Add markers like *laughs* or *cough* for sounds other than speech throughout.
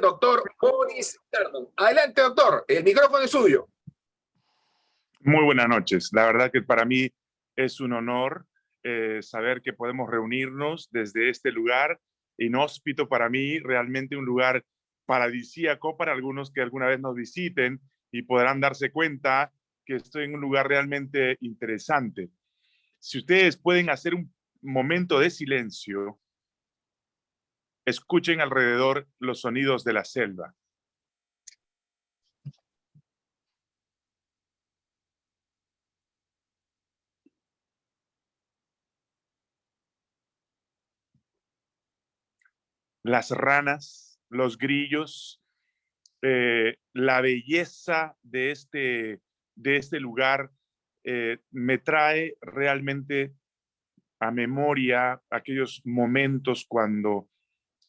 doctor Boris. Adelante, doctor. El micrófono es suyo. Muy buenas noches. La verdad que para mí es un honor eh, saber que podemos reunirnos desde este lugar inhóspito para mí, realmente un lugar paradisíaco para algunos que alguna vez nos visiten y podrán darse cuenta que estoy en un lugar realmente interesante. Si ustedes pueden hacer un momento de silencio, escuchen alrededor los sonidos de la selva. las ranas, los grillos, eh, la belleza de este, de este lugar eh, me trae realmente a memoria aquellos momentos cuando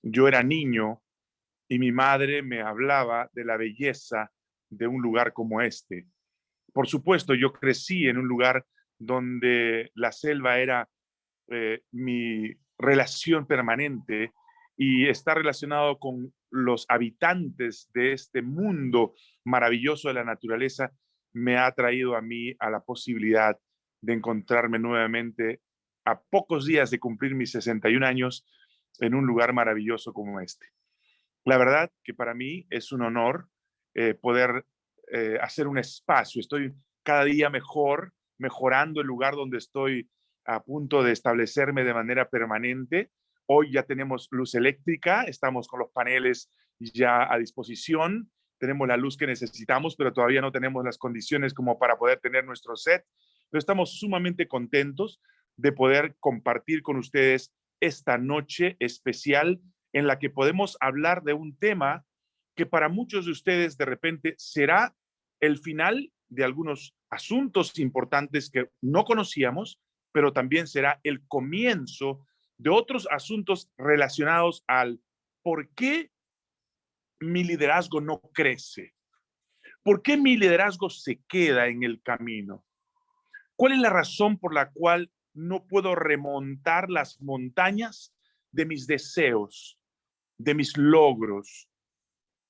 yo era niño y mi madre me hablaba de la belleza de un lugar como este. Por supuesto, yo crecí en un lugar donde la selva era eh, mi relación permanente y está relacionado con los habitantes de este mundo maravilloso de la naturaleza, me ha traído a mí a la posibilidad de encontrarme nuevamente a pocos días de cumplir mis 61 años en un lugar maravilloso como este. La verdad que para mí es un honor eh, poder eh, hacer un espacio. Estoy cada día mejor, mejorando el lugar donde estoy a punto de establecerme de manera permanente. Hoy ya tenemos luz eléctrica, estamos con los paneles ya a disposición, tenemos la luz que necesitamos, pero todavía no tenemos las condiciones como para poder tener nuestro set. Pero estamos sumamente contentos de poder compartir con ustedes esta noche especial en la que podemos hablar de un tema que para muchos de ustedes de repente será el final de algunos asuntos importantes que no conocíamos, pero también será el comienzo de otros asuntos relacionados al por qué mi liderazgo no crece, por qué mi liderazgo se queda en el camino, cuál es la razón por la cual no puedo remontar las montañas de mis deseos, de mis logros.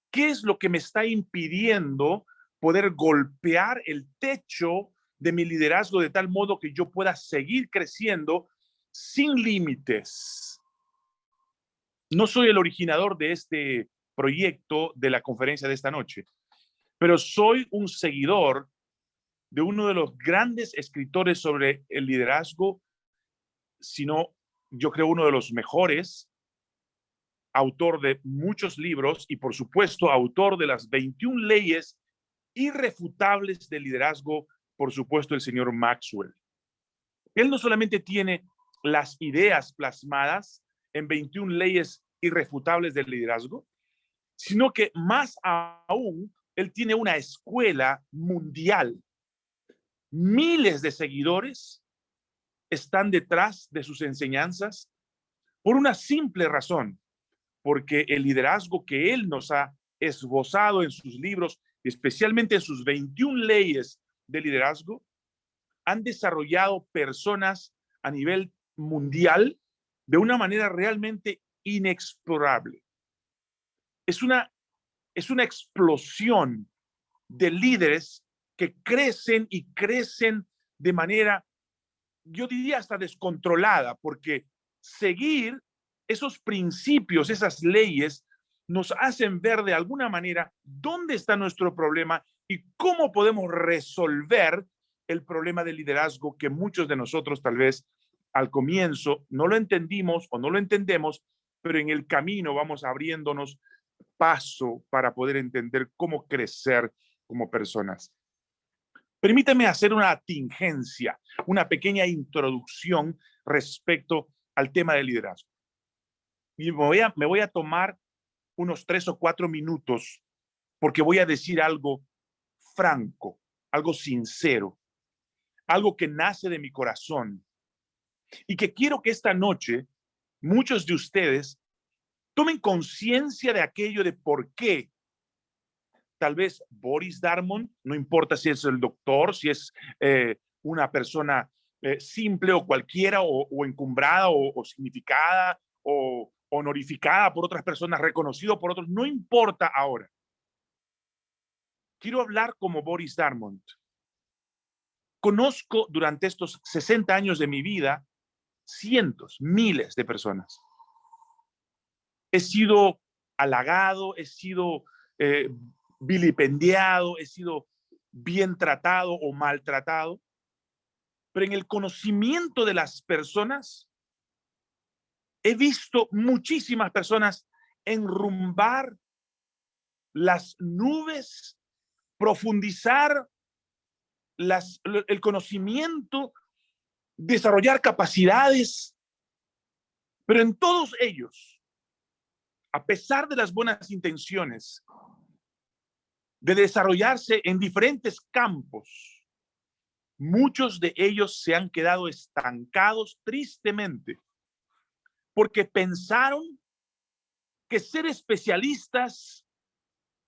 ¿Qué es lo que me está impidiendo poder golpear el techo de mi liderazgo de tal modo que yo pueda seguir creciendo sin límites? No soy el originador de este proyecto de la conferencia de esta noche, pero soy un seguidor de uno de los grandes escritores sobre el liderazgo, sino yo creo uno de los mejores, autor de muchos libros y por supuesto autor de las 21 leyes irrefutables del liderazgo, por supuesto el señor Maxwell. Él no solamente tiene las ideas plasmadas en 21 leyes irrefutables del liderazgo, sino que más aún, él tiene una escuela mundial miles de seguidores están detrás de sus enseñanzas por una simple razón, porque el liderazgo que él nos ha esbozado en sus libros, especialmente en sus 21 leyes de liderazgo, han desarrollado personas a nivel mundial de una manera realmente inexplorable. Es una, es una explosión de líderes que crecen y crecen de manera, yo diría hasta descontrolada, porque seguir esos principios, esas leyes, nos hacen ver de alguna manera dónde está nuestro problema y cómo podemos resolver el problema de liderazgo que muchos de nosotros tal vez al comienzo no lo entendimos o no lo entendemos, pero en el camino vamos abriéndonos paso para poder entender cómo crecer como personas. Permíteme hacer una tingencia, una pequeña introducción respecto al tema del liderazgo. Y me voy, a, me voy a tomar unos tres o cuatro minutos porque voy a decir algo franco, algo sincero, algo que nace de mi corazón y que quiero que esta noche muchos de ustedes tomen conciencia de aquello de por qué tal vez Boris Darmon, no importa si es el doctor, si es eh, una persona eh, simple o cualquiera, o, encumbrada o, significada, o honorificada por otras personas, reconocido por otros, no importa ahora. Quiero hablar como Boris Darmont. Conozco durante estos 60 años de mi vida cientos, miles de personas. He sido halagado, he sido eh, vilipendiado, he sido bien tratado o maltratado, pero en el conocimiento de las personas, he visto muchísimas personas enrumbar las nubes, profundizar las, el conocimiento, desarrollar capacidades, pero en todos ellos, a pesar de las buenas intenciones, de desarrollarse en diferentes campos, muchos de ellos se han quedado estancados tristemente porque pensaron que ser especialistas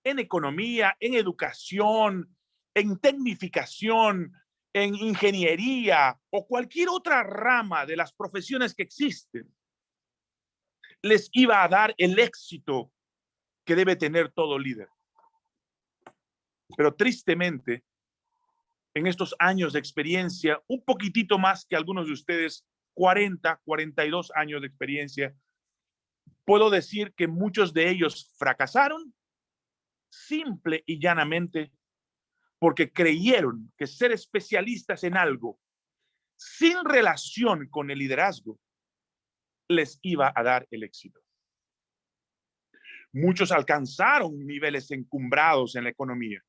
en economía, en educación, en tecnificación, en ingeniería o cualquier otra rama de las profesiones que existen, les iba a dar el éxito que debe tener todo líder. Pero tristemente, en estos años de experiencia, un poquitito más que algunos de ustedes, 40, 42 años de experiencia, puedo decir que muchos de ellos fracasaron simple y llanamente porque creyeron que ser especialistas en algo sin relación con el liderazgo les iba a dar el éxito. Muchos alcanzaron niveles encumbrados en la economía.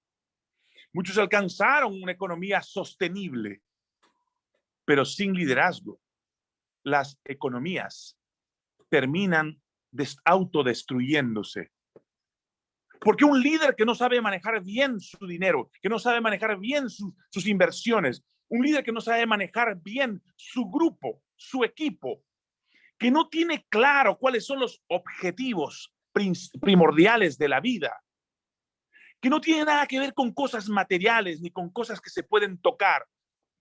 Muchos alcanzaron una economía sostenible, pero sin liderazgo. Las economías terminan autodestruyéndose. Porque un líder que no sabe manejar bien su dinero, que no sabe manejar bien sus inversiones, un líder que no sabe manejar bien su grupo, su equipo, que no tiene claro cuáles son los objetivos primordiales de la vida, que no tiene nada que ver con cosas materiales ni con cosas que se pueden tocar,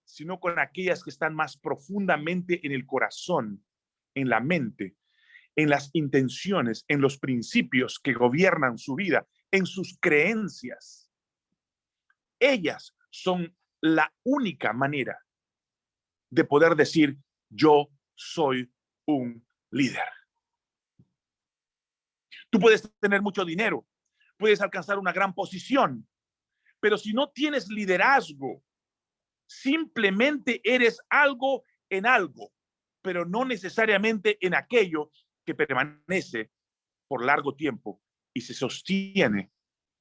sino con aquellas que están más profundamente en el corazón, en la mente, en las intenciones, en los principios que gobiernan su vida, en sus creencias. Ellas son la única manera de poder decir, yo soy un líder. Tú puedes tener mucho dinero, puedes alcanzar una gran posición. Pero si no tienes liderazgo, simplemente eres algo en algo, pero no necesariamente en aquello que permanece por largo tiempo y se sostiene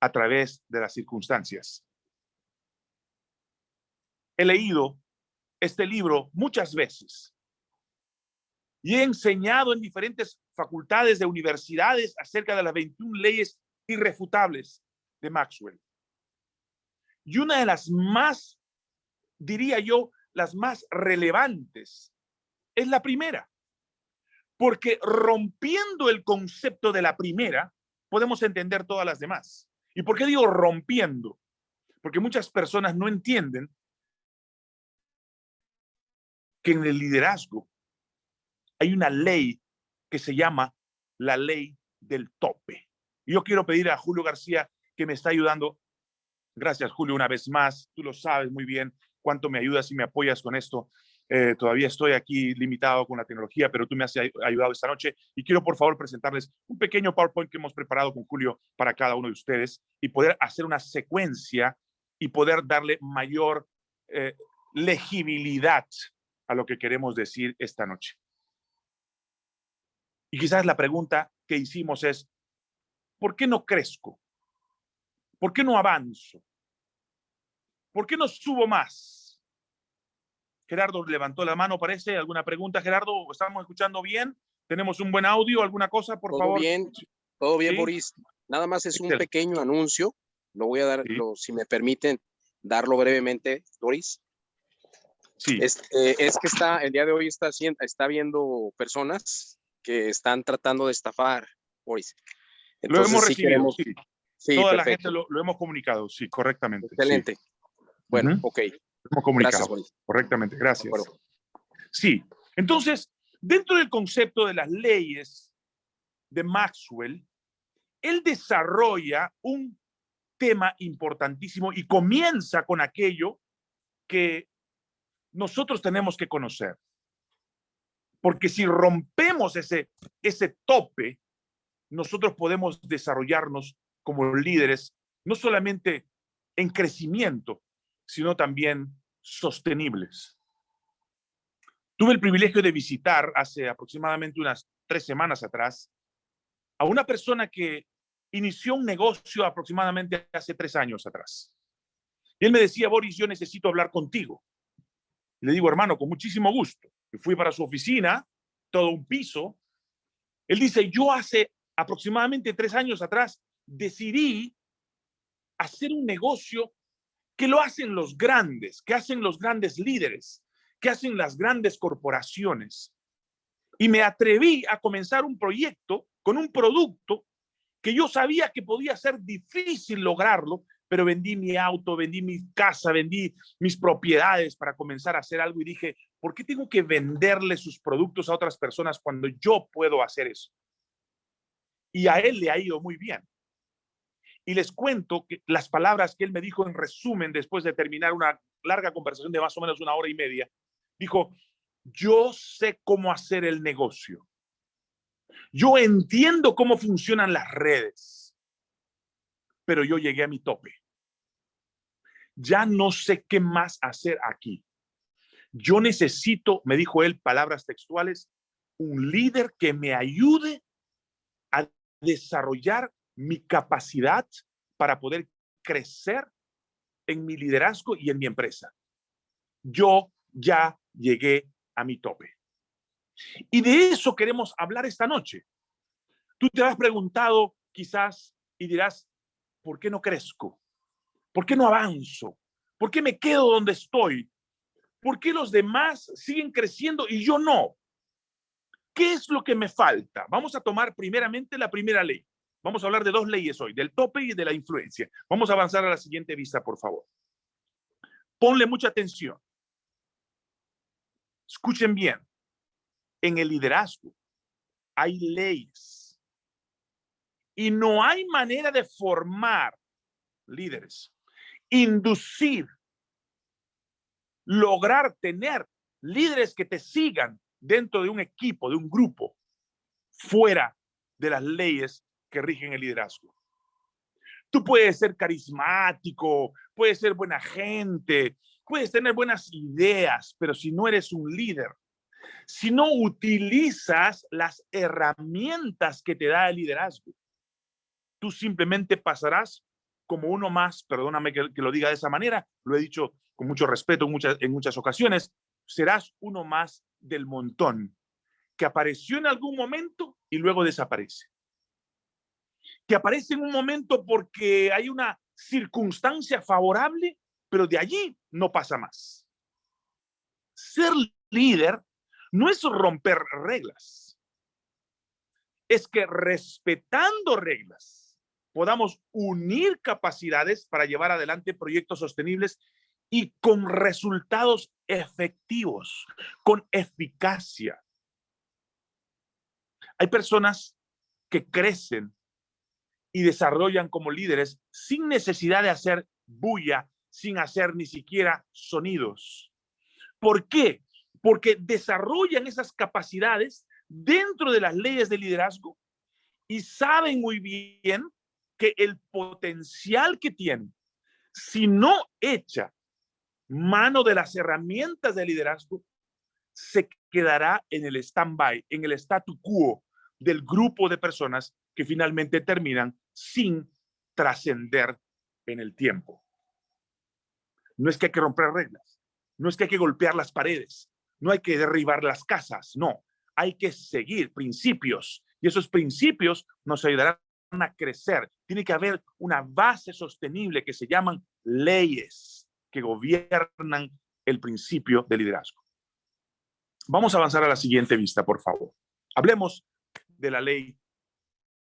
a través de las circunstancias. He leído este libro muchas veces y he enseñado en diferentes facultades de universidades acerca de las 21 leyes irrefutables de Maxwell. Y una de las más, diría yo, las más relevantes es la primera. Porque rompiendo el concepto de la primera, podemos entender todas las demás. ¿Y por qué digo rompiendo? Porque muchas personas no entienden que en el liderazgo hay una ley que se llama la ley del tope. Yo quiero pedir a Julio García que me está ayudando. Gracias, Julio, una vez más. Tú lo sabes muy bien cuánto me ayudas y me apoyas con esto. Eh, todavía estoy aquí limitado con la tecnología, pero tú me has ayudado esta noche y quiero por favor presentarles un pequeño PowerPoint que hemos preparado con Julio para cada uno de ustedes y poder hacer una secuencia y poder darle mayor eh, legibilidad a lo que queremos decir esta noche. Y quizás la pregunta que hicimos es, ¿por qué no crezco? ¿Por qué no avanzo? ¿Por qué no subo más? Gerardo levantó la mano, parece. ¿Alguna pregunta, Gerardo? ¿Estamos escuchando bien? ¿Tenemos un buen audio? ¿Alguna cosa, por todo favor? Bien, todo bien, Boris. Nada más es un pequeño anuncio. Lo voy a dar, si me permiten, darlo brevemente, Boris. Sí. Este, es que está, el día de hoy está, está viendo personas que están tratando de estafar, Boris lo hemos recibido, sí. Toda la gente lo, hemos comunicado, sí, correctamente. Excelente. Bueno, ok. Lo hemos comunicado correctamente, gracias. Sí, entonces, dentro del concepto de las leyes de Maxwell, él desarrolla un tema importantísimo y comienza con aquello que nosotros tenemos que conocer. Porque si rompemos ese, ese tope, nosotros podemos desarrollarnos como líderes, no solamente en crecimiento, sino también sostenibles. Tuve el privilegio de visitar hace aproximadamente unas tres semanas atrás a una persona que inició un negocio aproximadamente hace tres años atrás. Y él me decía, Boris, yo necesito hablar contigo. le digo, hermano, con muchísimo gusto. Y fui para su oficina, todo un piso. Él dice, yo hace aproximadamente tres años atrás decidí hacer un negocio que lo hacen los grandes, que hacen los grandes líderes, que hacen las grandes corporaciones. Y me atreví a comenzar un proyecto con un producto que yo sabía que podía ser difícil lograrlo, pero vendí mi auto, vendí mi casa, vendí mis propiedades para comenzar a hacer algo y dije, ¿por qué tengo que venderle sus productos a otras personas cuando yo puedo hacer eso? Y a él le ha ido muy bien. Y les cuento que las palabras que él me dijo en resumen después de terminar una larga conversación de más o menos una hora y media. Dijo, yo sé cómo hacer el negocio. Yo entiendo cómo funcionan las redes, pero yo llegué a mi tope. Ya no sé qué más hacer aquí. Yo necesito, me dijo él, palabras textuales, un líder que me ayude desarrollar mi capacidad para poder crecer en mi liderazgo y en mi empresa. Yo ya llegué a mi tope. Y de eso queremos hablar esta noche. Tú te has preguntado quizás y dirás, ¿por qué no crezco? ¿Por qué no avanzo? ¿Por qué me quedo donde estoy? ¿Por qué los demás siguen creciendo y yo no? ¿Qué es lo que me falta? Vamos a tomar primeramente la primera ley. Vamos a hablar de dos leyes hoy, del tope y de la influencia. Vamos a avanzar a la siguiente vista, por favor. Ponle mucha atención. Escuchen bien. En el liderazgo hay leyes y no hay manera de formar líderes, inducir, lograr tener líderes que te sigan dentro de un equipo, de un grupo, fuera de las leyes que rigen el liderazgo. Tú puedes ser carismático, puedes ser buena gente, puedes tener buenas ideas, pero si no eres un líder, si no utilizas las herramientas que te da el liderazgo, tú simplemente pasarás como uno más, perdóname que, lo diga de esa manera, lo he dicho con mucho respeto en muchas, en muchas ocasiones, serás uno más del montón que apareció en algún momento y luego desaparece que aparece en un momento porque hay una circunstancia favorable, pero de allí no pasa más. Ser líder no es romper reglas. Es que respetando reglas podamos unir capacidades para llevar adelante proyectos sostenibles y con resultados efectivos, con eficacia. Hay personas que crecen y desarrollan como líderes sin necesidad de hacer bulla, sin hacer ni siquiera sonidos. ¿Por qué? Porque desarrollan esas capacidades dentro de las leyes de liderazgo y saben muy bien que el potencial que tienen, si no echa mano de las herramientas de liderazgo, se quedará en el stand-by, en el statu quo del grupo de personas que finalmente terminan sin trascender en el tiempo. No es que hay que romper reglas, no es que hay que golpear las paredes, no hay que derribar las casas, no, hay que seguir principios y esos principios nos ayudarán a crecer. Tiene que haber una base sostenible que se llaman leyes que gobiernan el principio de liderazgo. Vamos a avanzar a la siguiente vista, por favor. Hablemos de la ley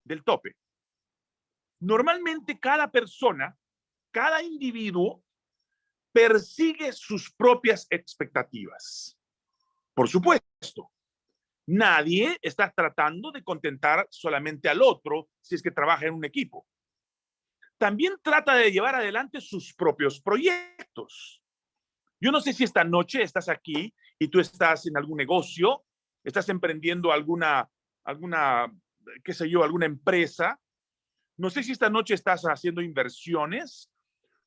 del tope. Normalmente cada persona, cada individuo persigue sus propias expectativas. Por supuesto, Nadie está tratando de contentar solamente al otro si es que trabaja en un equipo. También trata de llevar adelante sus propios proyectos. Yo no sé si esta noche estás aquí y tú estás en algún negocio, estás emprendiendo alguna, alguna, qué sé yo, alguna empresa. No sé si esta noche estás haciendo inversiones.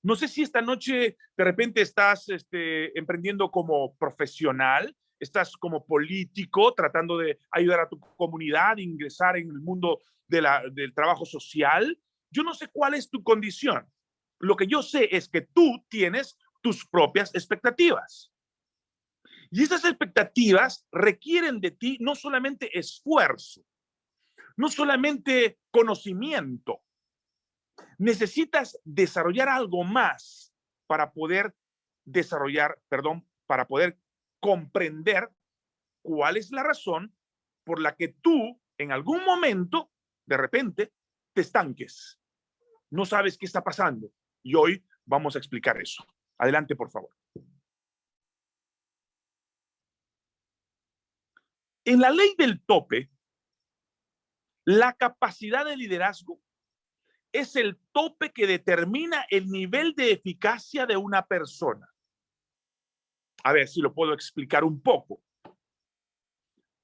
No sé si esta noche de repente estás este, emprendiendo como profesional estás como político tratando de ayudar a tu comunidad, ingresar en el mundo de del trabajo social. Yo no sé cuál es tu condición. Lo que yo sé es que tú tienes tus propias expectativas. Y esas expectativas requieren de ti no solamente esfuerzo, no solamente conocimiento. Necesitas desarrollar algo más para poder desarrollar, perdón, para poder comprender cuál es la razón por la que tú en algún momento, de repente, te estanques. No sabes qué está pasando. Y hoy vamos a explicar eso. Adelante, por favor. En la ley del tope, la capacidad de liderazgo es el tope que determina el nivel de eficacia de una persona a ver si lo puedo explicar un poco.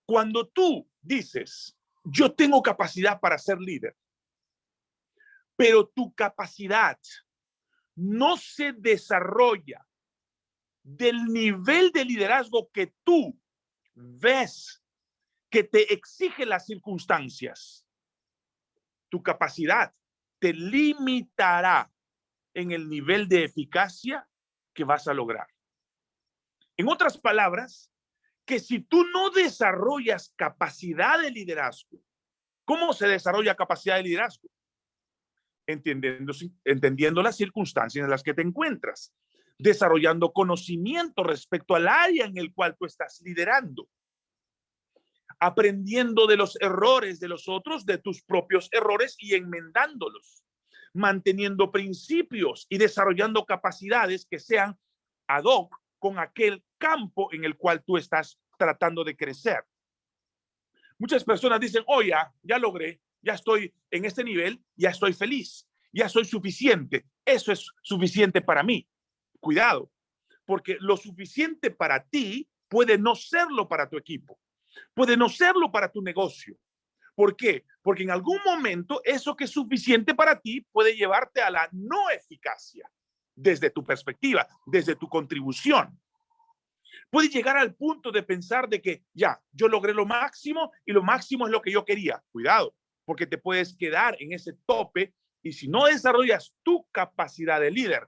Cuando tú dices, yo tengo capacidad para ser líder, pero tu capacidad no se desarrolla del nivel de liderazgo que tú ves que te exige las circunstancias, tu capacidad te limitará en el nivel de eficacia que vas a lograr. En otras palabras, que si tú no desarrollas capacidad de liderazgo, ¿cómo se desarrolla capacidad de liderazgo? Entendiendo, las circunstancias en las que te encuentras, desarrollando conocimiento respecto al área en el cual tú estás liderando, aprendiendo de los errores de los otros, de tus propios errores y enmendándolos, manteniendo principios y desarrollando capacidades que sean ad hoc con aquel campo en el cual tú estás tratando de crecer. Muchas personas dicen, oh, ya, ya logré, ya estoy en este nivel, ya estoy feliz, ya soy suficiente. Eso es suficiente para mí. Cuidado, porque lo suficiente para ti puede no serlo para tu equipo, puede no serlo para tu negocio. ¿Por qué? Porque en algún momento eso que es suficiente para ti puede llevarte a la no eficacia desde tu perspectiva, desde tu contribución. Puedes llegar al punto de pensar de que ya, yo logré lo máximo y lo máximo es lo que yo quería. Cuidado, porque te puedes quedar en ese tope y si no desarrollas tu capacidad de líder,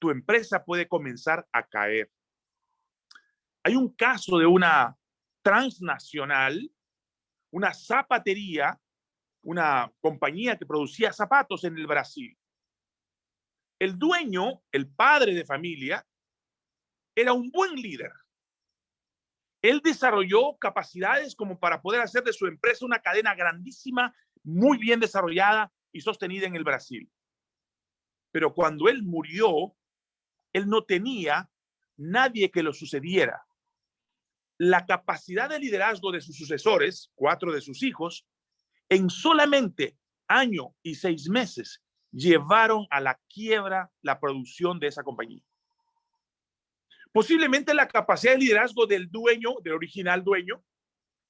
tu empresa puede comenzar a caer. Hay un caso de una transnacional, una zapatería, una compañía que producía zapatos en el Brasil. El dueño, el padre de familia, era un buen líder. Él desarrolló capacidades como para poder hacer de su empresa una cadena grandísima, muy bien desarrollada y sostenida en el Brasil. Pero cuando él murió, él no tenía nadie que lo sucediera. La capacidad de liderazgo de sus sucesores, cuatro de sus hijos, en solamente año y seis meses llevaron a la quiebra la producción de esa compañía. Posiblemente la capacidad de liderazgo del dueño, del original dueño,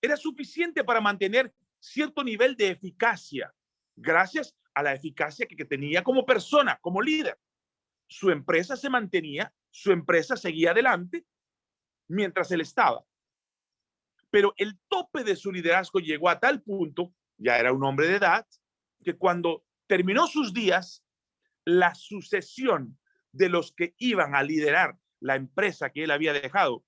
era suficiente para mantener cierto nivel de eficacia, gracias a la eficacia que, tenía como persona, como líder. Su empresa se mantenía, su empresa seguía adelante mientras él estaba. Pero el tope de su liderazgo llegó a tal punto, ya era un hombre de edad, que cuando terminó sus días, la sucesión de los que iban a liderar la empresa que él había dejado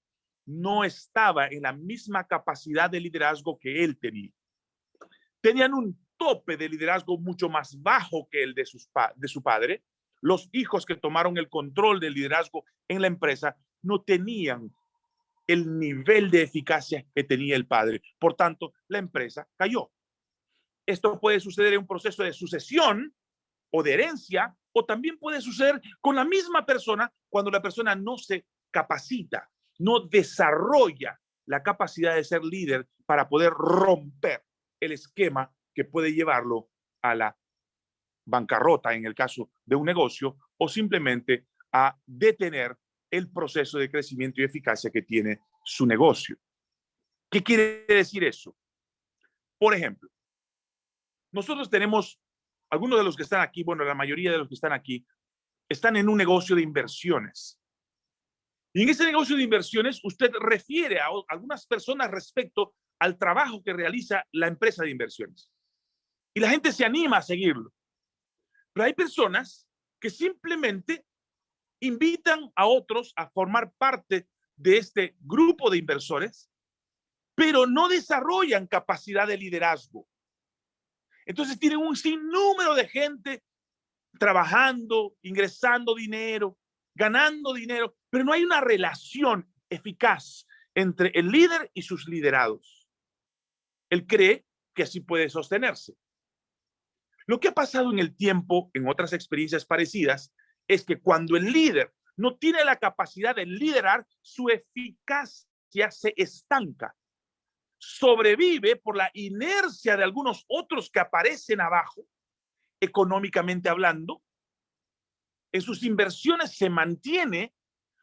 no estaba en la misma capacidad de liderazgo que él tenía. Tenían un tope de liderazgo mucho más bajo que el de, su padre. Los hijos que tomaron el control del liderazgo en la empresa no tenían el nivel de eficacia que tenía el padre. Por tanto, la empresa cayó. Esto puede suceder en un proceso de sucesión o de herencia, o también puede suceder con la misma persona cuando la persona no se capacita, no desarrolla la capacidad de ser líder para poder romper el esquema que puede llevarlo a la bancarrota en el caso de un negocio o simplemente a detener el proceso de crecimiento y eficacia que tiene su negocio. ¿Qué quiere decir eso? Por ejemplo, nosotros tenemos, algunos de los que están aquí, bueno, la mayoría de los que están aquí, están en un negocio de inversiones. Y en ese negocio de inversiones, usted refiere a algunas personas respecto al trabajo que realiza la empresa de inversiones. Y la gente se anima a seguirlo. Pero hay personas que simplemente invitan a otros a formar parte de este grupo de inversores, pero no desarrollan capacidad de liderazgo. Entonces tienen un sinnúmero de gente trabajando, ingresando dinero, ganando dinero, pero no hay una relación eficaz entre el líder y sus liderados. Él cree que así puede sostenerse. Lo que ha pasado en el tiempo, en otras experiencias parecidas, es que cuando el líder no tiene la capacidad de liderar, su eficacia se estanca. Sobrevive por la inercia de algunos otros que aparecen abajo, económicamente hablando. En sus inversiones se mantiene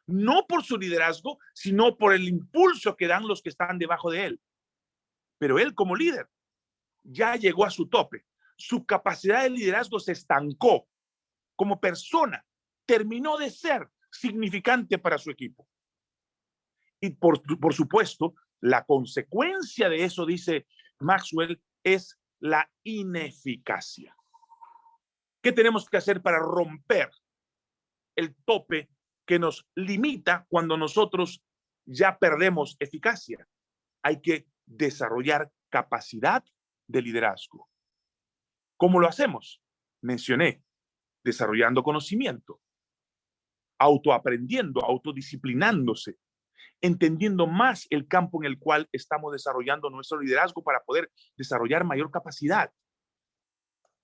no por su liderazgo, sino por el impulso que dan los que están debajo de él. Pero él como líder ya llegó a su tope su capacidad de liderazgo se estancó. Como persona, terminó de ser significante para su equipo. Y por, por supuesto, la consecuencia de eso, dice Maxwell, es la ineficacia. ¿Qué tenemos que hacer para romper el tope que nos limita cuando nosotros ya perdemos eficacia? Hay que desarrollar capacidad de liderazgo. ¿Cómo lo hacemos? Mencioné, desarrollando conocimiento, autoaprendiendo, autodisciplinándose, entendiendo más el campo en el cual estamos desarrollando nuestro liderazgo para poder desarrollar mayor capacidad,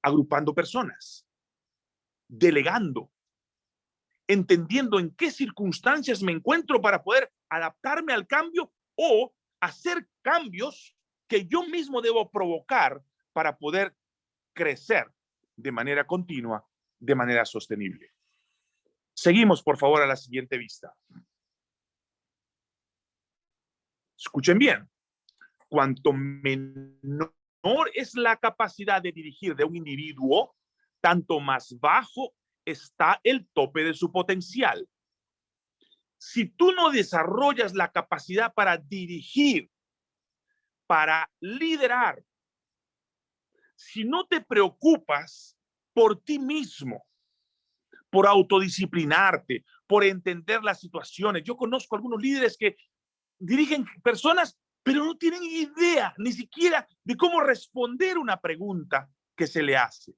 agrupando personas, delegando, entendiendo en qué circunstancias me encuentro para poder adaptarme al cambio o hacer cambios que yo mismo debo provocar para poder crecer de manera continua, de manera sostenible. Seguimos, por favor, a la siguiente vista. Escuchen bien. Cuanto menor es la capacidad de dirigir de un individuo, tanto más bajo está el tope de su potencial. Si tú no desarrollas la capacidad para dirigir, para liderar, si no te preocupas por ti mismo, por autodisciplinarte, por entender las situaciones. Yo conozco algunos líderes que dirigen personas, pero no tienen idea ni siquiera de cómo responder una pregunta que se le hace.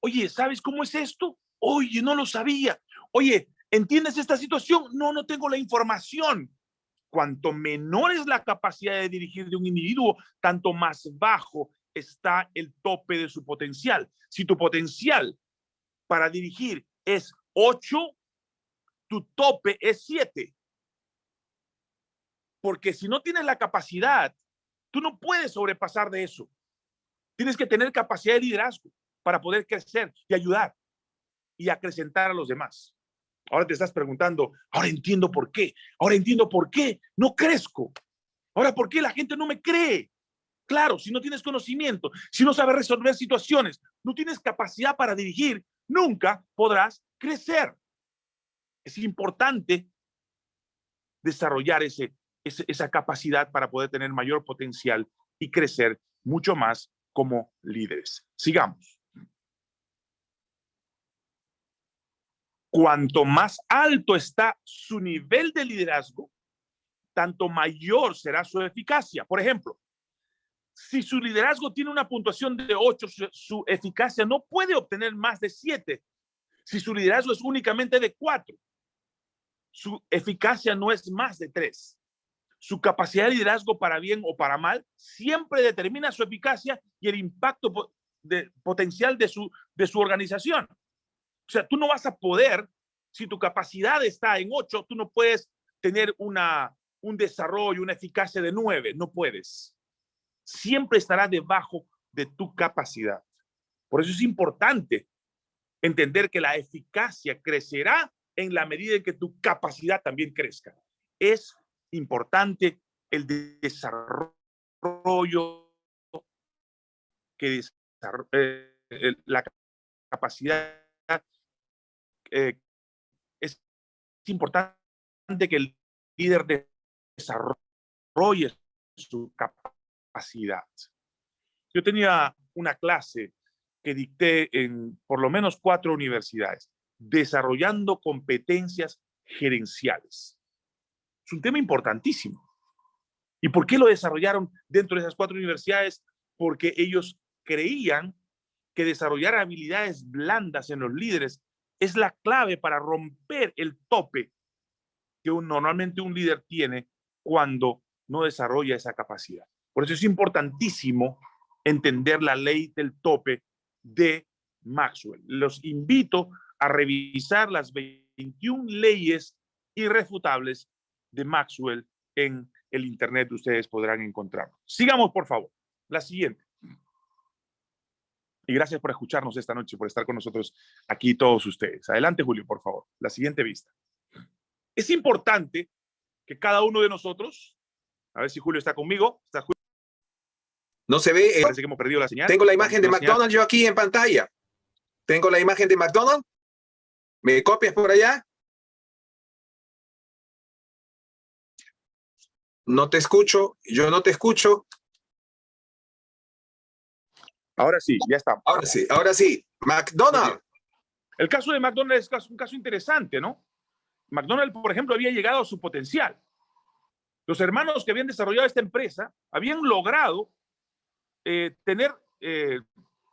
Oye, ¿sabes cómo es esto? Oye, no lo sabía. Oye, ¿entiendes esta situación? No, no tengo la información. Cuanto menor es la capacidad de dirigir de un individuo, tanto más bajo está el tope de su potencial. Si tu potencial para dirigir es 8, tu tope es 7. Porque si no tienes la capacidad, tú no puedes sobrepasar de eso. Tienes que tener capacidad de liderazgo para poder crecer y ayudar y acrecentar a los demás. Ahora te estás preguntando, ahora entiendo por qué, ahora entiendo por qué no crezco, ahora por qué la gente no me cree. Claro, si no tienes conocimiento, si no sabes resolver situaciones, no tienes capacidad para dirigir, nunca podrás crecer. Es importante desarrollar ese, esa capacidad para poder tener mayor potencial y crecer mucho más como líderes. Sigamos. Cuanto más alto está su nivel de liderazgo, tanto mayor será su eficacia. Por ejemplo, si su liderazgo tiene una puntuación de 8, su, eficacia no puede obtener más de 7. Si su liderazgo es únicamente de 4, su eficacia no es más de 3. Su capacidad de liderazgo para bien o para mal siempre determina su eficacia y el impacto potencial de su organización. O sea, tú no vas a poder, si tu capacidad está en 8, tú no puedes tener una, un desarrollo, una eficacia de nueve. No puedes. Siempre estará debajo de tu capacidad. Por eso es importante entender que la eficacia crecerá en la medida en que tu capacidad también crezca. Es importante el desarrollo que eh, la capacidad eh, es importante que el líder desarrolle su capacidad. Yo tenía una clase que dicté en por lo menos cuatro universidades, desarrollando competencias gerenciales. Es un tema importantísimo. ¿Y por qué lo desarrollaron dentro de esas cuatro universidades? Porque ellos creían que desarrollar habilidades blandas en los líderes es la clave para romper el tope que normalmente un líder tiene cuando no desarrolla esa capacidad. Por eso es importantísimo entender la ley del tope de Maxwell. Los invito a revisar las 21 leyes irrefutables de Maxwell en el Internet. Ustedes podrán encontrarlo. Sigamos, por favor. La siguiente. Y gracias por escucharnos esta noche, por estar con nosotros aquí todos ustedes. Adelante, Julio, por favor. La siguiente vista. Es importante que cada uno de nosotros, a ver si Julio está conmigo. ¿Está No se ve. Eh, Parece que hemos perdido la señal. Tengo la imagen de McDonald's yo aquí en pantalla. Tengo la imagen de McDonald's. ¿Me copias por allá? No te escucho. Yo no te escucho. Ahora sí, ya estamos. Ahora sí, ahora sí. McDonald's. El caso de McDonald's es un caso interesante, ¿no? McDonald's, por ejemplo, había llegado a su potencial. Los hermanos que habían desarrollado esta empresa habían logrado eh, tener eh,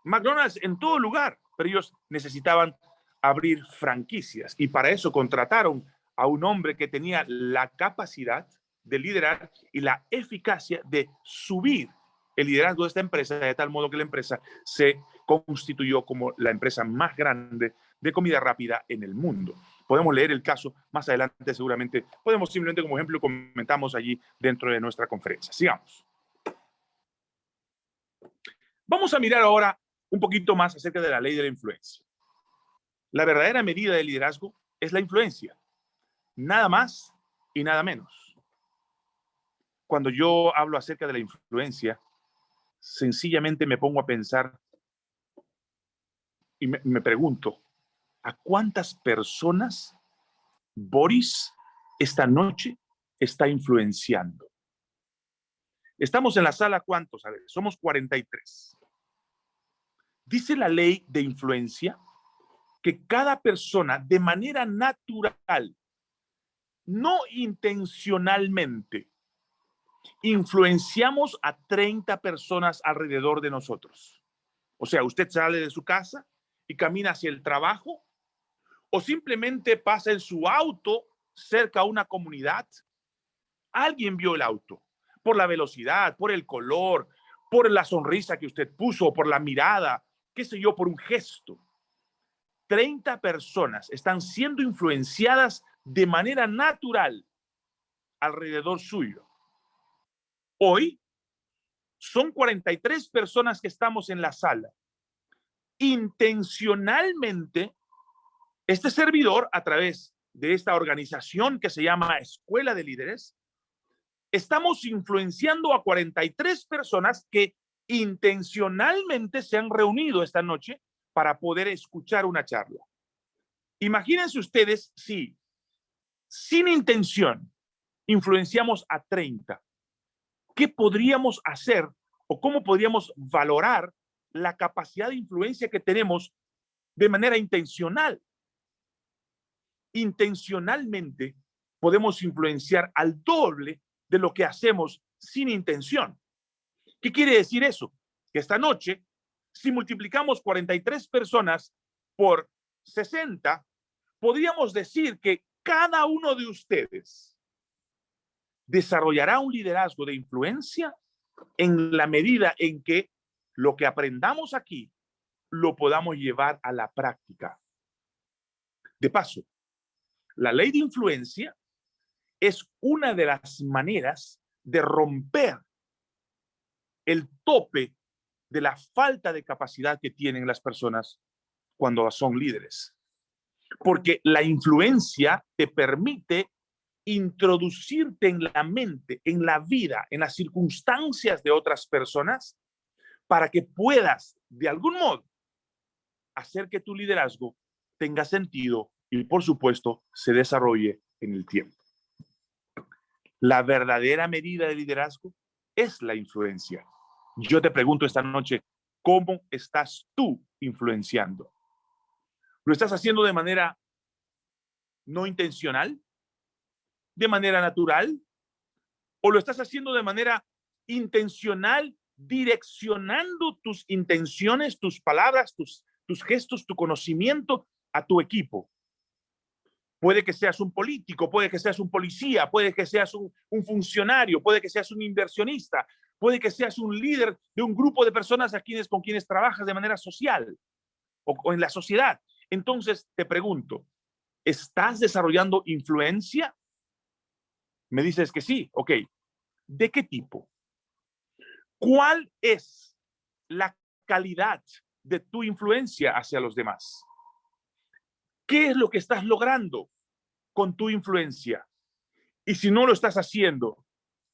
McDonald's en todo lugar, pero ellos necesitaban abrir franquicias y para eso contrataron a un hombre que tenía la capacidad de liderar y la eficacia de subir el liderazgo de esta empresa de tal modo que la empresa se constituyó como la empresa más grande de comida rápida en el mundo. Podemos leer el caso más adelante, seguramente. Podemos simplemente como ejemplo comentamos allí dentro de nuestra conferencia. Sigamos. Vamos a mirar ahora un poquito más acerca de la ley de la influencia. La verdadera medida de liderazgo es la influencia. Nada más y nada menos. Cuando yo hablo acerca de la influencia, sencillamente me pongo a pensar y me, pregunto, ¿a cuántas personas Boris esta noche está influenciando? Estamos en la sala, ¿cuántos? A ver, somos 43. Dice la ley de influencia que cada persona de manera natural, no intencionalmente, influenciamos a 30 personas alrededor de nosotros. O sea, usted sale de su casa y camina hacia el trabajo o simplemente pasa en su auto cerca a una comunidad. Alguien vio el auto por la velocidad, por el color, por la sonrisa que usted puso, por la mirada, qué sé yo, por un gesto. 30 personas están siendo influenciadas de manera natural alrededor suyo. Hoy son 43 personas que estamos en la sala. Intencionalmente, este servidor, a través de esta organización que se llama Escuela de Líderes, estamos influenciando a 43 personas que intencionalmente se han reunido esta noche para poder escuchar una charla. Imagínense ustedes si, sin intención, influenciamos a 30 ¿qué podríamos hacer o cómo podríamos valorar la capacidad de influencia que tenemos de manera intencional? Intencionalmente podemos influenciar al doble de lo que hacemos sin intención. ¿Qué quiere decir eso? Que esta noche, si multiplicamos 43 personas por 60, podríamos decir que cada uno de ustedes desarrollará un liderazgo de influencia en la medida en que lo que aprendamos aquí lo podamos llevar a la práctica. De paso, la ley de influencia es una de las maneras de romper el tope de la falta de capacidad que tienen las personas cuando son líderes. Porque la influencia te permite introducirte en la mente, en la vida, en las circunstancias de otras personas, para que puedas, de algún modo, hacer que tu liderazgo tenga sentido y, por supuesto, se desarrolle en el tiempo. La verdadera medida de liderazgo es la influencia. Yo te pregunto esta noche, ¿cómo estás tú influenciando? ¿Lo estás haciendo de manera no intencional? ¿De manera natural? ¿O lo estás haciendo de manera intencional, direccionando tus intenciones, tus palabras, tus, tus gestos, tu conocimiento a tu equipo? Puede que seas un político, puede que seas un policía, puede que seas un, funcionario, puede que seas un inversionista, puede que seas un líder de un grupo de personas a quienes, con quienes trabajas de manera social o, o en la sociedad. Entonces, te pregunto, ¿estás desarrollando influencia? Me dices que sí, ok. ¿De qué tipo? ¿Cuál es la calidad de tu influencia hacia los demás? ¿Qué es lo que estás logrando con tu influencia? Y si no lo estás haciendo,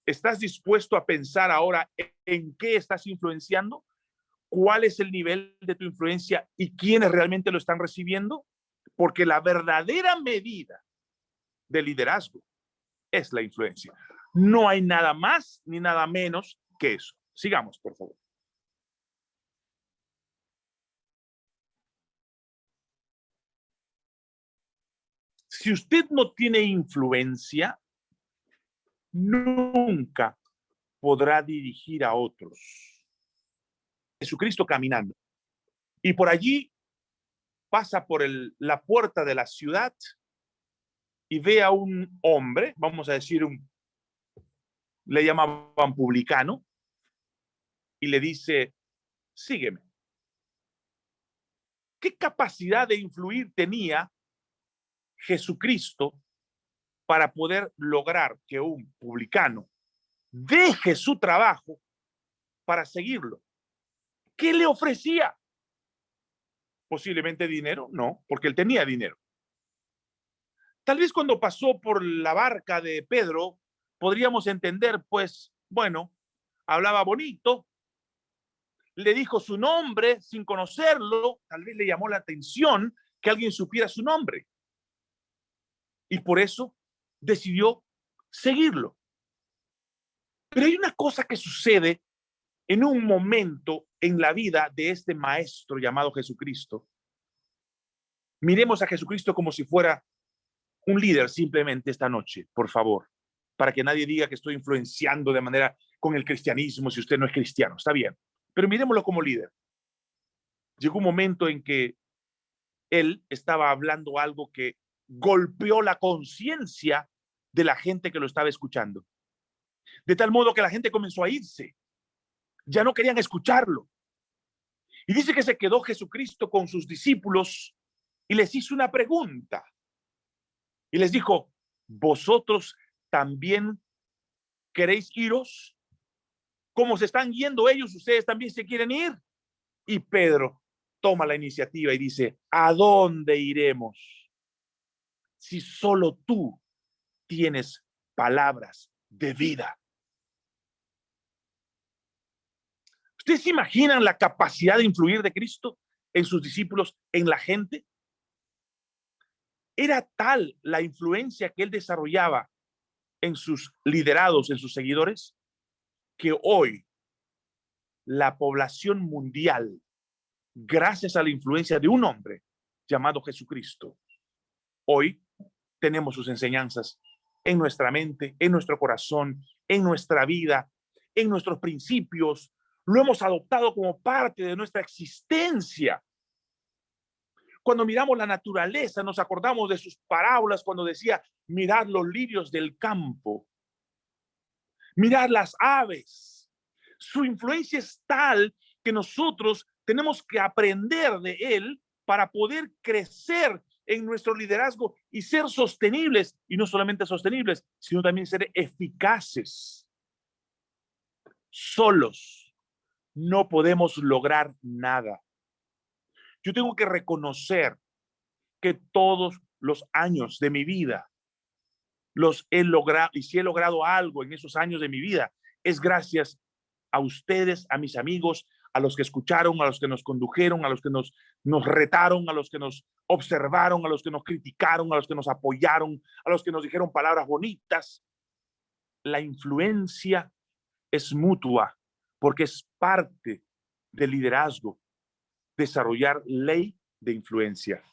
¿estás dispuesto a pensar ahora en qué estás influenciando? ¿Cuál es el nivel de tu influencia y quiénes realmente lo están recibiendo? Porque la verdadera medida de liderazgo es la influencia. No hay nada más ni nada menos que eso. Sigamos, por favor. Si usted no tiene influencia, nunca podrá dirigir a otros. Jesucristo caminando. Y por allí pasa por la puerta de la ciudad y ve a un hombre, vamos a decir, un, le llamaban publicano, y le dice, sígueme. ¿Qué capacidad de influir tenía Jesucristo para poder lograr que un publicano deje su trabajo para seguirlo. ¿Qué le ofrecía? Posiblemente dinero, no, porque él tenía dinero. Tal vez cuando pasó por la barca de Pedro, podríamos entender, pues, bueno, hablaba bonito, le dijo su nombre sin conocerlo, tal vez le llamó la atención que alguien supiera su nombre y por eso decidió seguirlo. Pero hay una cosa que sucede en un momento en la vida de este maestro llamado Jesucristo. Miremos a Jesucristo como si fuera un líder simplemente esta noche, por favor, para que nadie diga que estoy influenciando de manera con el cristianismo si usted no es cristiano. Está bien, pero miremoslo como líder. Llegó un momento en que él estaba hablando algo que golpeó la conciencia de la gente que lo estaba escuchando. De tal modo que la gente comenzó a irse. Ya no querían escucharlo. Y dice que se quedó Jesucristo con sus discípulos y les hizo una pregunta. Y les dijo, ¿vosotros también queréis iros? Como se están yendo ellos, ustedes también se quieren ir. Y Pedro toma la iniciativa y dice, ¿a dónde iremos? si solo tú tienes palabras de vida? ¿Ustedes se imaginan la capacidad de influir de Cristo en sus discípulos, en la gente? Era tal la influencia que él desarrollaba en sus liderados, en sus seguidores, que hoy la población mundial, gracias a la influencia de un hombre llamado Jesucristo, hoy tenemos sus enseñanzas en nuestra mente, en nuestro corazón, en nuestra vida, en nuestros principios. Lo hemos adoptado como parte de nuestra existencia. Cuando miramos la naturaleza, nos acordamos de sus parábolas cuando decía, mirad los lirios del campo, mirad las aves. Su influencia es tal que nosotros tenemos que aprender de él para poder crecer en nuestro liderazgo y ser sostenibles, y no solamente sostenibles, sino también ser eficaces. Solos no podemos lograr nada. Yo tengo que reconocer que todos los años de mi vida los he logrado, y si he logrado algo en esos años de mi vida, es gracias a ustedes, a mis amigos, a los que escucharon, a los que nos condujeron, a los que nos, nos retaron, a los que nos observaron, a los que nos criticaron, a los que nos apoyaron, a los que nos dijeron palabras bonitas. La influencia es mutua porque es parte del liderazgo, desarrollar ley de influencia.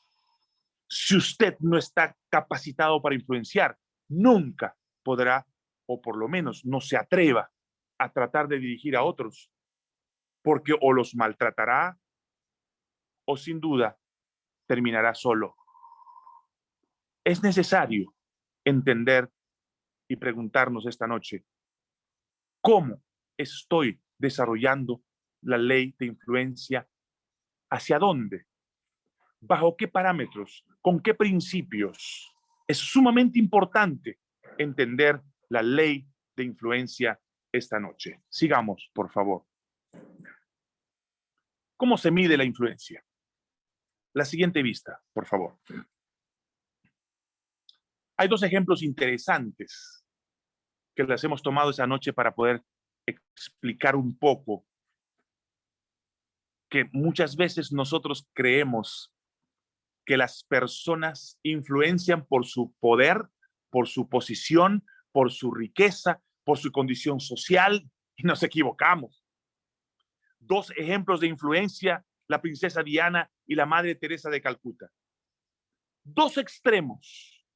Si usted no está capacitado para influenciar, nunca podrá, o por lo menos no se atreva a tratar de dirigir a otros porque o los maltratará o sin duda terminará solo. Es necesario entender y preguntarnos esta noche, ¿cómo estoy desarrollando la ley de influencia? ¿Hacia dónde? ¿Bajo qué parámetros? ¿Con qué principios? Es sumamente importante entender la ley de influencia esta noche. Sigamos, por favor. ¿Cómo se mide la influencia? La siguiente vista, por favor. Hay dos ejemplos interesantes que las hemos tomado esa noche para poder explicar un poco que muchas veces nosotros creemos que las personas influencian por su poder, por su posición, por su riqueza, por su condición social, *laughs* y nos equivocamos dos ejemplos de influencia, la princesa Diana y la madre Teresa de Calcuta. Dos extremos.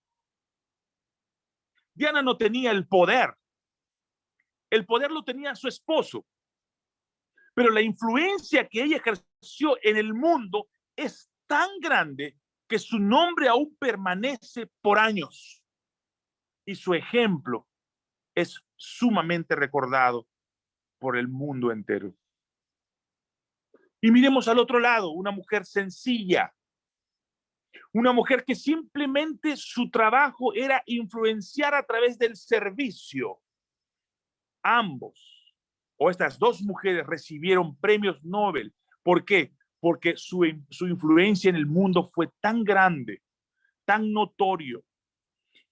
Diana no tenía el poder. El poder lo tenía su esposo. Pero la influencia que ella ejerció en el mundo es tan grande que su nombre aún permanece por años. Y su ejemplo es sumamente recordado por el mundo entero. Y miremos al otro lado, una mujer sencilla, una mujer que simplemente su trabajo era influenciar a través del servicio. Ambos, o estas dos mujeres recibieron premios Nobel. ¿Por qué? Porque su, su influencia en el mundo fue tan grande, tan notorio,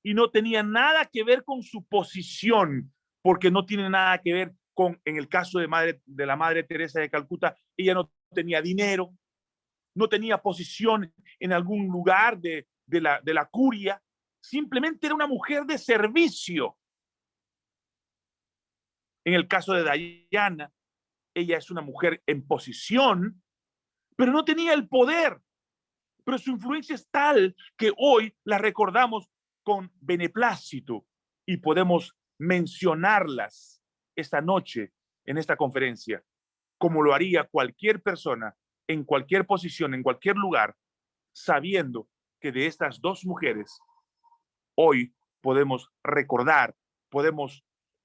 y no tenía nada que ver con su posición, porque no tiene nada que ver con, en el caso de, de la Madre Teresa de Calcuta, ella no tenía dinero, no tenía posición en algún lugar de, la, de la curia, simplemente era una mujer de servicio. En el caso de Diana, ella es una mujer en posición, pero no tenía el poder. Pero su influencia es tal que hoy la recordamos con beneplácito y podemos mencionarlas esta noche en esta conferencia, como lo haría cualquier persona en cualquier posición, en cualquier lugar, sabiendo que de estas dos mujeres hoy podemos recordar, podemos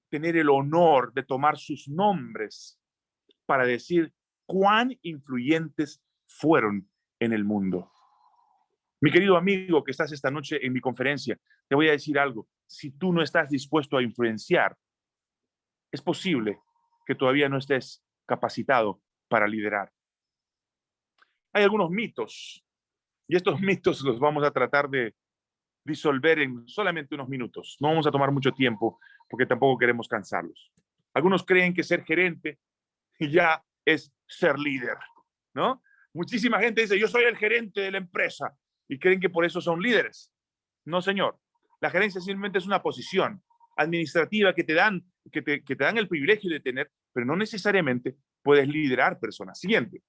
tener el honor de tomar sus nombres para decir cuán influyentes fueron en el mundo. Mi querido amigo que estás esta noche en mi conferencia, te voy a decir algo. Si tú no estás dispuesto a influenciar, es posible que todavía no estés capacitado para liderar. Hay algunos mitos y estos *laughs* mitos los vamos a tratar de disolver en solamente unos minutos. No vamos a tomar mucho tiempo porque tampoco queremos cansarlos. Algunos creen que ser gerente ya es ser líder, ¿no? Muchísima gente dice, yo soy el gerente de la empresa y creen que por eso son líderes. No, señor. La gerencia simplemente es una posición administrativa que te dan, que te, que te dan el privilegio de tener, pero no necesariamente puedes liderar personas. Siguiente.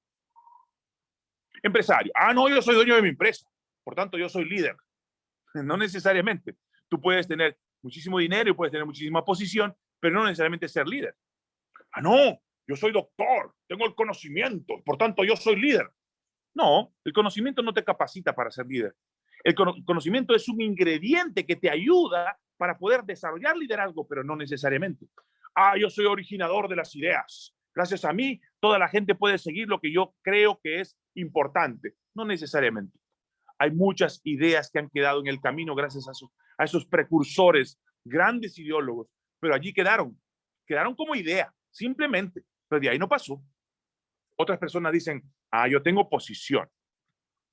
Empresario. Ah, no, yo soy dueño de mi empresa. Por tanto, yo soy líder. *laughs* No necesariamente. Tú puedes tener muchísimo dinero y puedes tener muchísima posición, pero no necesariamente ser líder. Ah, no, yo soy doctor, tengo el conocimiento, por tanto, yo soy líder. No, el conocimiento no te capacita para ser líder. El conocimiento es un ingrediente que te ayuda para poder desarrollar liderazgo, pero no necesariamente. Ah, yo soy originador de las ideas. Gracias a mí, toda la gente puede seguir lo que yo creo que es importante. No necesariamente. Hay muchas ideas que han quedado en el camino gracias a, esos precursores, grandes ideólogos, pero allí quedaron, quedaron como idea, simplemente, pero de ahí no pasó. Otras personas dicen, ah, yo tengo posición.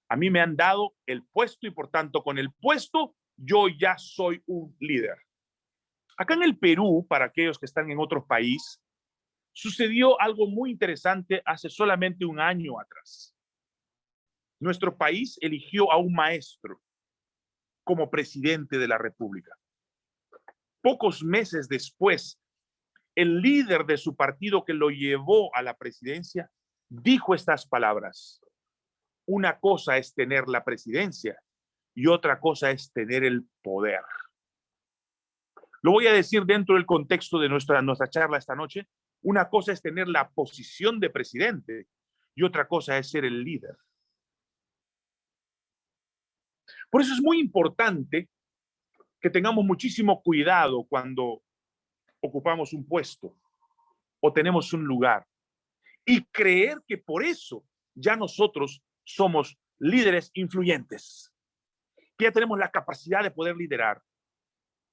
A mí me han dado el puesto y por tanto con el puesto yo ya soy un líder. Acá en el Perú, para aquellos que están en otro país, sucedió algo muy interesante hace solamente un año atrás. Nuestro país eligió a un maestro como presidente de la República. Pocos meses después, el líder de su partido que lo llevó a la presidencia dijo estas palabras. Una cosa es tener la presidencia y otra cosa es tener el poder. Lo voy a decir dentro del contexto de nuestra, nuestra charla esta noche. Una cosa es tener la posición de presidente y otra cosa es ser el líder. Por eso es muy importante que tengamos muchísimo cuidado cuando ocupamos un puesto o tenemos un lugar y creer que por eso ya nosotros somos líderes influyentes, que ya tenemos la capacidad de poder liderar.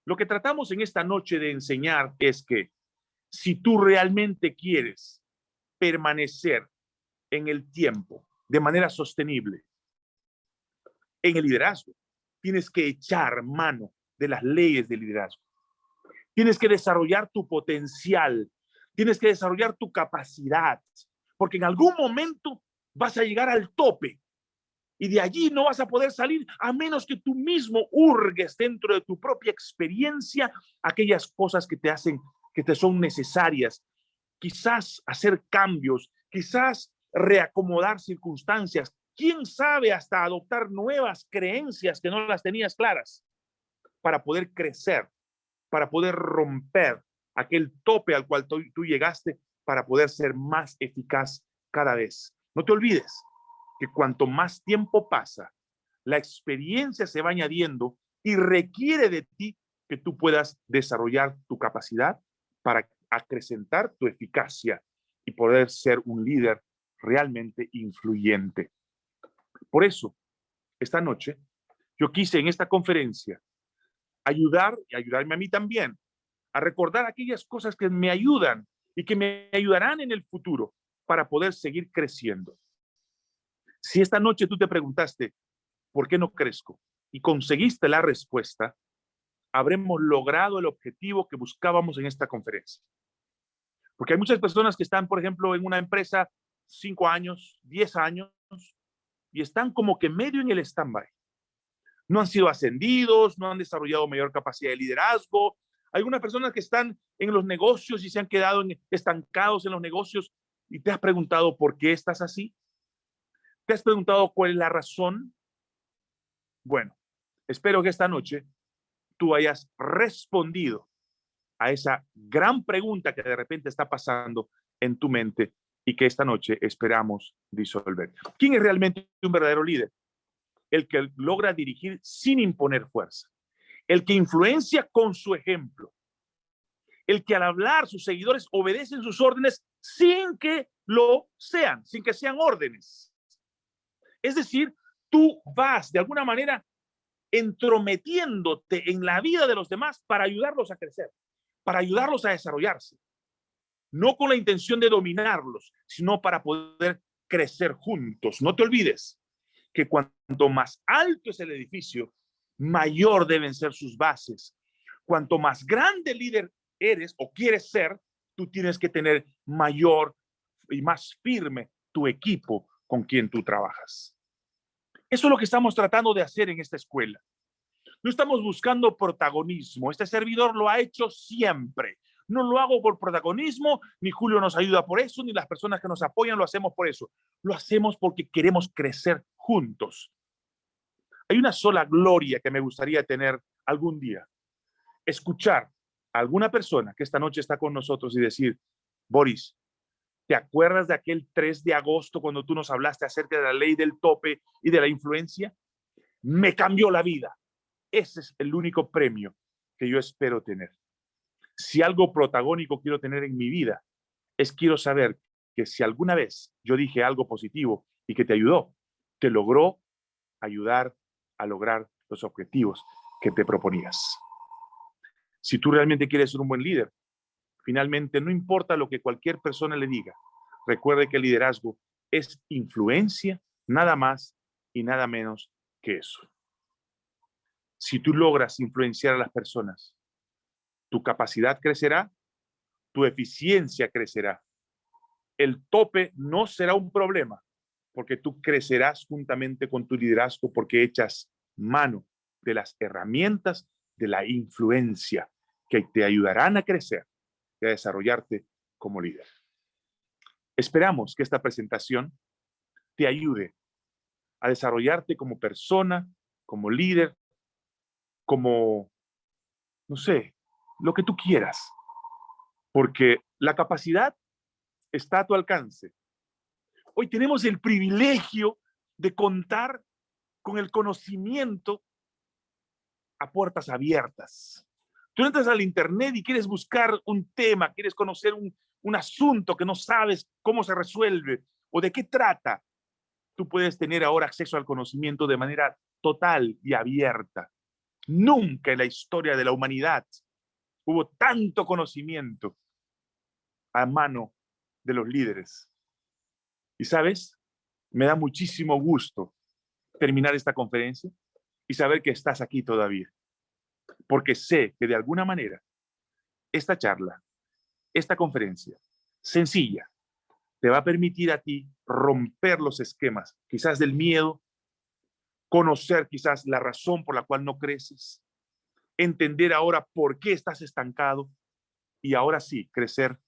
Lo que tratamos en esta noche de enseñar es que si tú realmente quieres permanecer en el tiempo de manera sostenible, en el liderazgo, tienes que echar mano de las leyes de liderazgo. Tienes que desarrollar tu potencial, tienes que desarrollar tu capacidad, porque en algún momento vas a llegar al tope y de allí no vas a poder salir a menos que tú mismo hurgues dentro de tu propia experiencia aquellas cosas que te hacen, que te son necesarias. Quizás hacer cambios, quizás reacomodar circunstancias, quién sabe hasta adoptar nuevas creencias que no las tenías claras para poder crecer, para poder romper aquel tope al cual tú, llegaste para poder ser más eficaz cada vez. No te olvides que cuanto más tiempo pasa, la experiencia se va añadiendo y requiere de ti que tú puedas desarrollar tu capacidad para acrecentar tu eficacia y poder ser un líder realmente influyente. Por eso, esta noche, yo quise en esta conferencia ayudar y ayudarme a mí también a recordar aquellas cosas que me ayudan y que me ayudarán en el futuro para poder seguir creciendo. Si esta noche tú te preguntaste, ¿por qué no crezco? Y conseguiste la respuesta, habremos logrado el objetivo que buscábamos en esta conferencia. Porque hay muchas personas que están, por ejemplo, en una empresa cinco años, diez años, y están como que medio en el stand-by. No han sido ascendidos, no han desarrollado mayor capacidad de liderazgo. Hay algunas personas que están en los negocios y se han quedado estancados en los negocios y te has preguntado por qué estás así. ¿Te has preguntado cuál es la razón? Bueno, espero que esta noche tú hayas respondido a esa gran pregunta que de repente está pasando en tu mente y que esta noche esperamos disolver. ¿Quién es realmente un verdadero líder? El que logra dirigir sin imponer fuerza, el que influencia con su ejemplo, el que al hablar sus seguidores obedecen sus órdenes sin que lo sean, sin que sean órdenes. Es decir, tú vas de alguna manera entrometiéndote en la vida de los demás para ayudarlos a crecer, para ayudarlos a desarrollarse no con la intención de dominarlos, sino para poder crecer juntos. No te olvides que cuanto más alto es el edificio, mayor deben ser sus bases. Cuanto más grande líder eres o quieres ser, tú tienes que tener mayor y más firme tu equipo con quien tú trabajas. Eso es lo que estamos tratando de hacer en esta escuela. No estamos buscando protagonismo. Este servidor lo ha hecho siempre. No lo hago por protagonismo, ni Julio nos ayuda por eso, ni las personas que nos apoyan lo hacemos por eso. Lo hacemos porque queremos crecer juntos. Hay una sola gloria que me gustaría tener algún día. Escuchar a alguna persona que esta noche está con nosotros y decir, Boris, ¿te acuerdas de aquel 3 de agosto cuando tú nos hablaste acerca de la ley del tope y de la influencia? Me cambió la vida. Ese es el único premio que yo espero tener si algo protagónico quiero tener en mi vida, es quiero saber que si alguna vez yo dije algo positivo y que te ayudó, te logró ayudar a lograr los objetivos que te proponías. Si tú realmente quieres ser un buen líder, finalmente no importa lo que cualquier persona le diga, recuerde que el liderazgo es influencia, nada más y nada menos que eso. Si tú logras influenciar a las personas, tu capacidad crecerá, tu eficiencia crecerá. El tope no será un problema, porque tú crecerás juntamente con tu liderazgo porque echas mano de las herramientas de la influencia que te ayudarán a crecer y a desarrollarte como líder. Esperamos que esta presentación te ayude a desarrollarte como persona, como líder, como, no sé, lo que tú quieras. Porque la capacidad está a tu alcance. Hoy tenemos el privilegio de contar con el conocimiento a puertas abiertas. Tú entras al internet y quieres buscar un tema, quieres conocer un, un asunto que no sabes cómo se resuelve o de qué trata. Tú puedes tener ahora acceso al conocimiento de manera total y abierta. Nunca en la historia de la humanidad hubo tanto conocimiento a mano de los líderes. Y sabes, me da muchísimo gusto terminar esta conferencia y saber que estás aquí todavía. Porque sé que de alguna manera esta charla, esta conferencia sencilla, te va a permitir a ti romper los esquemas, quizás del miedo, conocer quizás la razón por la cual no creces, entender ahora por qué estás estancado y ahora sí crecer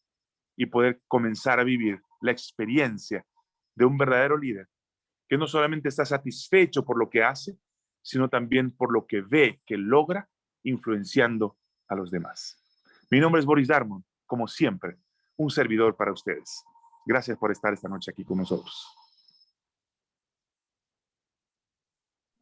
y poder comenzar a vivir la experiencia de un verdadero líder que no solamente está satisfecho por lo que hace, sino también por lo que ve que logra influenciando a los demás. Mi nombre es Boris Darmon, como siempre, un servidor para ustedes. Gracias por estar esta noche aquí con nosotros.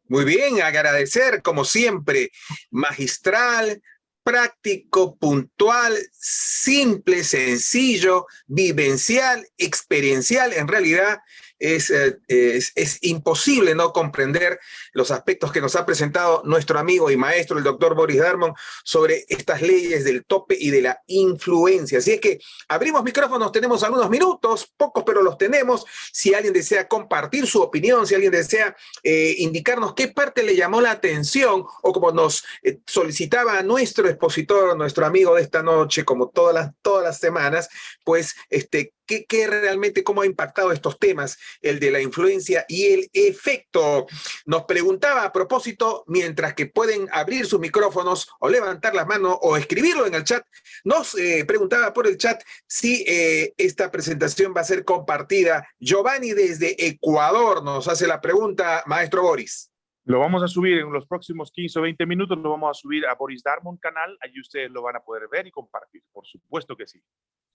Muy bien, agradecer como siempre, magistral, práctico, puntual, simple, sencillo, vivencial, experiencial. En realidad, eh, es, imposible no comprender los aspectos que nos ha presentado nuestro amigo y maestro, el doctor Boris Darmon, sobre estas leyes del tope y de la influencia. Así es que abrimos micrófonos, tenemos algunos minutos, pocos pero los tenemos. Si alguien desea compartir su opinión, si alguien desea eh, indicarnos qué parte le llamó la atención, o como nos eh, solicitaba nuestro expositor, nuestro amigo de esta noche, como todas las, todas las semanas, pues este, ¿qué, realmente, cómo ha impactado estos temas el de la influencia y el efecto. Nos preguntaba a propósito, mientras que pueden abrir sus micrófonos o levantar las manos o escribirlo en el chat, nos eh, preguntaba por el chat si eh, esta presentación va a ser compartida. Giovanni desde Ecuador nos hace la pregunta, maestro Boris. Lo vamos a subir en los próximos 15 o 20 minutos, lo vamos a subir a Boris Darmon canal, allí ustedes lo van a poder ver y compartir, por supuesto que sí.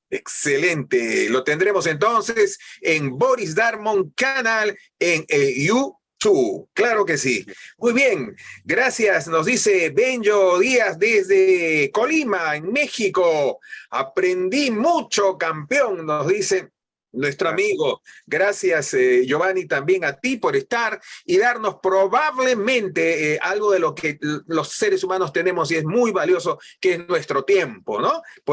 Excelente. Lo tendremos entonces en Boris Darmon Canal en YouTube. Claro que sí. Muy bien. Gracias. Nos dice Benjo Díaz desde Colima, en México. Aprendí mucho, campeón, nos dice nuestro amigo. Gracias, eh, Giovanni, también a ti por estar y darnos probablemente eh, algo de lo que los seres humanos tenemos y es muy valioso, que es nuestro tiempo, ¿no?